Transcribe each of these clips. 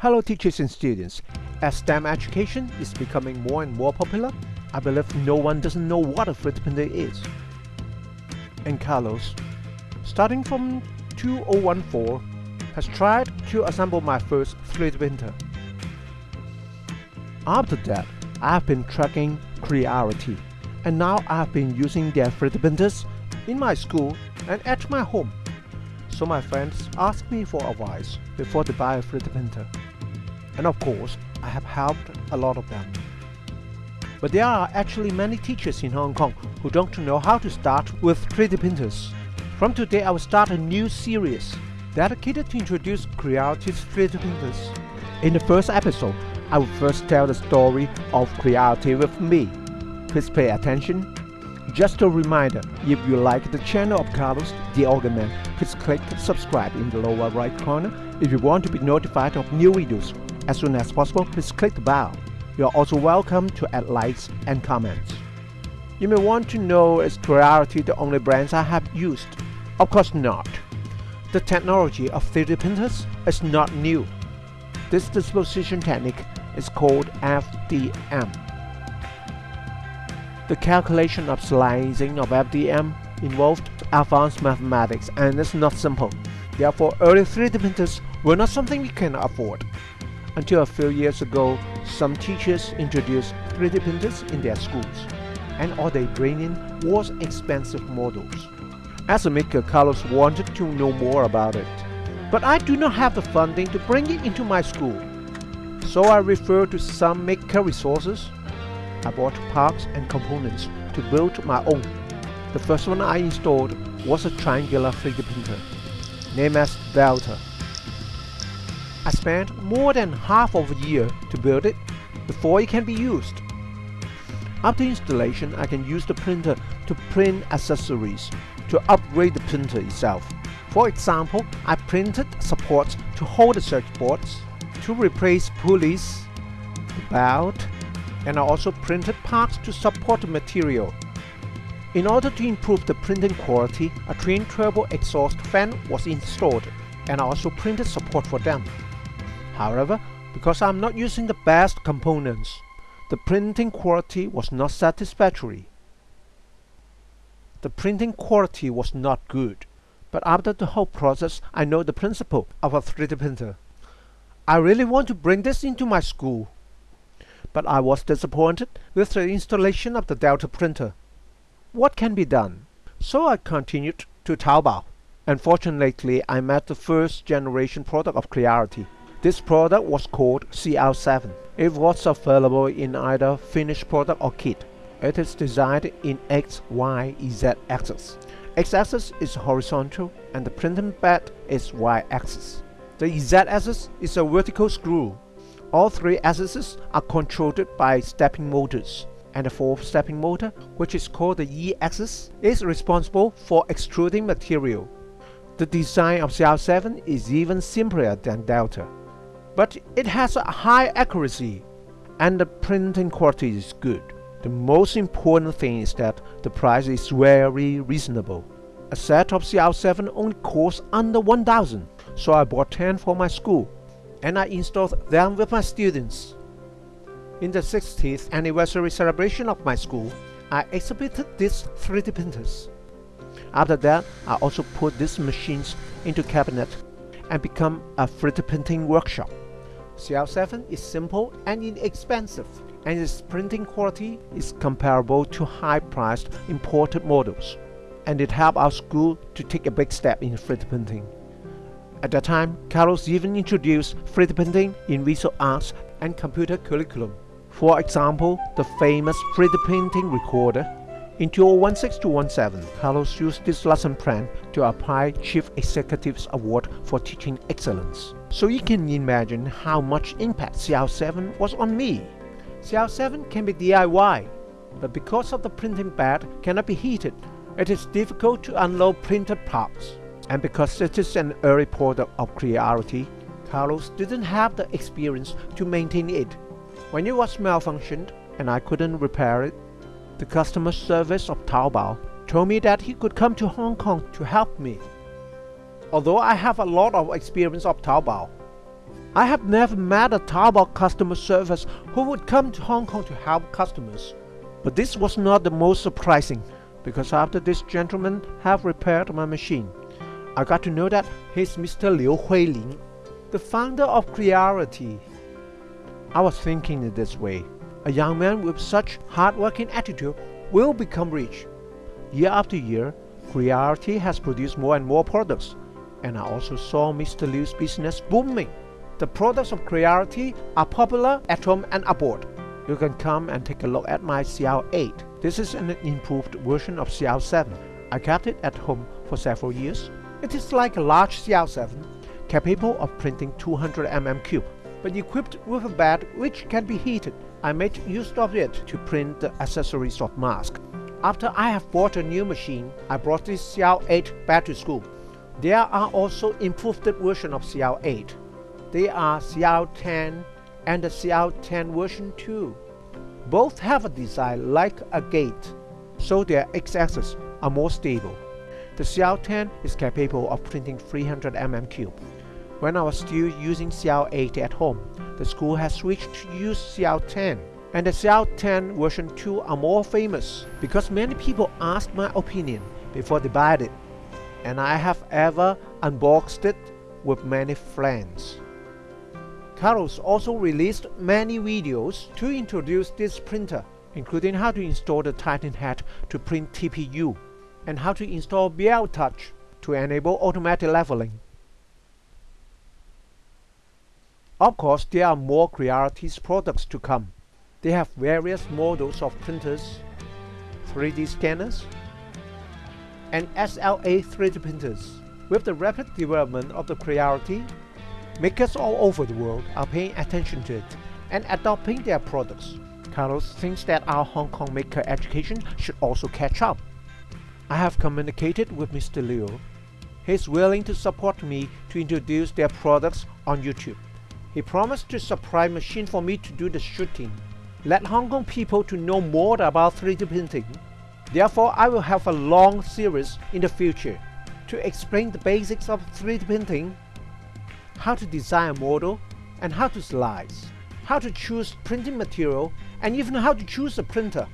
Hello teachers and students. As STEM education is becoming more and more popular, I believe no one doesn't know what a 3D printer is. And Carlos, starting from 2014, has tried to assemble my first 3D printer. After that, I have been tracking Creality, and now I have been using their 3D printers in my school and at my home. So my friends ask me for advice before they buy a 3D printer and of course I have helped a lot of them. But there are actually many teachers in Hong Kong who don't know how to start with 3D printers. From today I will start a new series dedicated to introduce Creality's 3D printers. In the first episode, I will first tell the story of Creality with me. Please pay attention. Just a reminder, if you like the channel of Carlos, the Organ Man, please click subscribe in the lower right corner if you want to be notified of new videos as soon as possible, please click the bell. You are also welcome to add likes and comments. You may want to know is Creality the only brands I have used? Of course not. The technology of 3D printers is not new. This deposition technique is called FDM. The calculation of slicing of FDM involved advanced mathematics and is not simple. Therefore, early 3D printers were not something we can afford. Until a few years ago, some teachers introduced 3D printers in their schools, and all they bring in was expensive models. As a maker, Carlos wanted to know more about it, but I do not have the funding to bring it into my school. So I referred to some maker resources. I bought parts and components to build my own. The first one I installed was a triangular 3D printer, named as Delta. I spent more than half of a year to build it before it can be used. After installation, I can use the printer to print accessories to upgrade the printer itself. For example, I printed supports to hold the circuit boards, to replace pulleys, the belt, and I also printed parts to support the material. In order to improve the printing quality, a twin turbo exhaust fan was installed, and I also printed support for them. However, because I'm not using the best components, the printing quality was not satisfactory. The printing quality was not good, but after the whole process I know the principle of a 3D printer. I really want to bring this into my school, but I was disappointed with the installation of the Delta printer. What can be done? So I continued to Taobao. Unfortunately, I met the first generation product of Creality. This product was called CL7. It was available in either finished product or kit. It is designed in X, Y, Z axis. X-axis is horizontal and the printing bed is Y-axis. The Z-axis is a vertical screw. All three axes are controlled by stepping motors and the fourth stepping motor, which is called the E-axis, is responsible for extruding material. The design of CL7 is even simpler than Delta but it has a high accuracy and the printing quality is good. The most important thing is that the price is very reasonable. A set of CL7 only costs under 1000 so I bought 10 for my school and I installed them with my students. In the 60th anniversary celebration of my school, I exhibited these 3D printers. After that, I also put these machines into cabinet and become a 3D printing workshop. CL7 is simple and inexpensive, and its printing quality is comparable to high-priced imported models, and it helped our school to take a big step in 3D printing. At that time, Carlos even introduced 3D printing in visual arts and computer curriculum. For example, the famous 3D printing recorder in 2016-2017, Carlos used this lesson plan to apply Chief Executive's Award for Teaching Excellence. So you can imagine how much impact CL7 was on me. CL7 can be DIY, but because of the printing bed cannot be heated, it is difficult to unload printed parts. And because it is an early product of Creality, Carlos didn't have the experience to maintain it. When it was malfunctioned and I couldn't repair it, the customer service of Taobao told me that he could come to Hong Kong to help me. Although I have a lot of experience of Taobao, I have never met a Taobao customer service who would come to Hong Kong to help customers. But this was not the most surprising, because after this gentleman have repaired my machine, I got to know that he's Mr. Liu Huilin, the founder of Creality. I was thinking in this way, a young man with such hard-working attitude will become rich. Year after year, Creality has produced more and more products, and I also saw Mr. Liu's business booming. The products of Creality are popular at home and abroad. You can come and take a look at my CL8. This is an improved version of CL7. I kept it at home for several years. It is like a large CL7, capable of printing 200 mm cube, but equipped with a bed which can be heated. I made use of it to print the accessories of mask. After I have bought a new machine, I brought this CL8 back to school. There are also improved version of CL8. They are CL10 and the CL10 version 2. Both have a design like a gate, so their x-axis are more stable. The CL10 is capable of printing 300 mm cube. When I was still using CL8 at home, the school has switched to use CL10 and the CL10 version 2 are more famous because many people ask my opinion before they buy it and I have ever unboxed it with many friends. Carlos also released many videos to introduce this printer, including how to install the Titan head to print TPU, and how to install BL Touch to enable automatic leveling. Of course, there are more Creality's products to come. They have various models of printers, 3D scanners, and SLA 3D printers. With the rapid development of the Creality, makers all over the world are paying attention to it and adopting their products. Carlos thinks that our Hong Kong maker education should also catch up. I have communicated with Mr. Liu. He is willing to support me to introduce their products on YouTube. He promised to supply machine for me to do the shooting. Let Hong Kong people to know more about 3D printing. Therefore, I will have a long series in the future to explain the basics of 3D printing, how to design a model, and how to slice, how to choose printing material, and even how to choose a printer.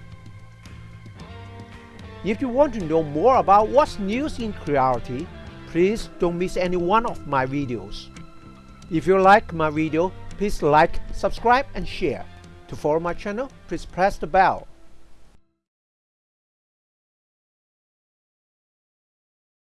If you want to know more about what's news in Creality, please don't miss any one of my videos. If you like my video, please like, subscribe and share. To follow my channel, please press the bell.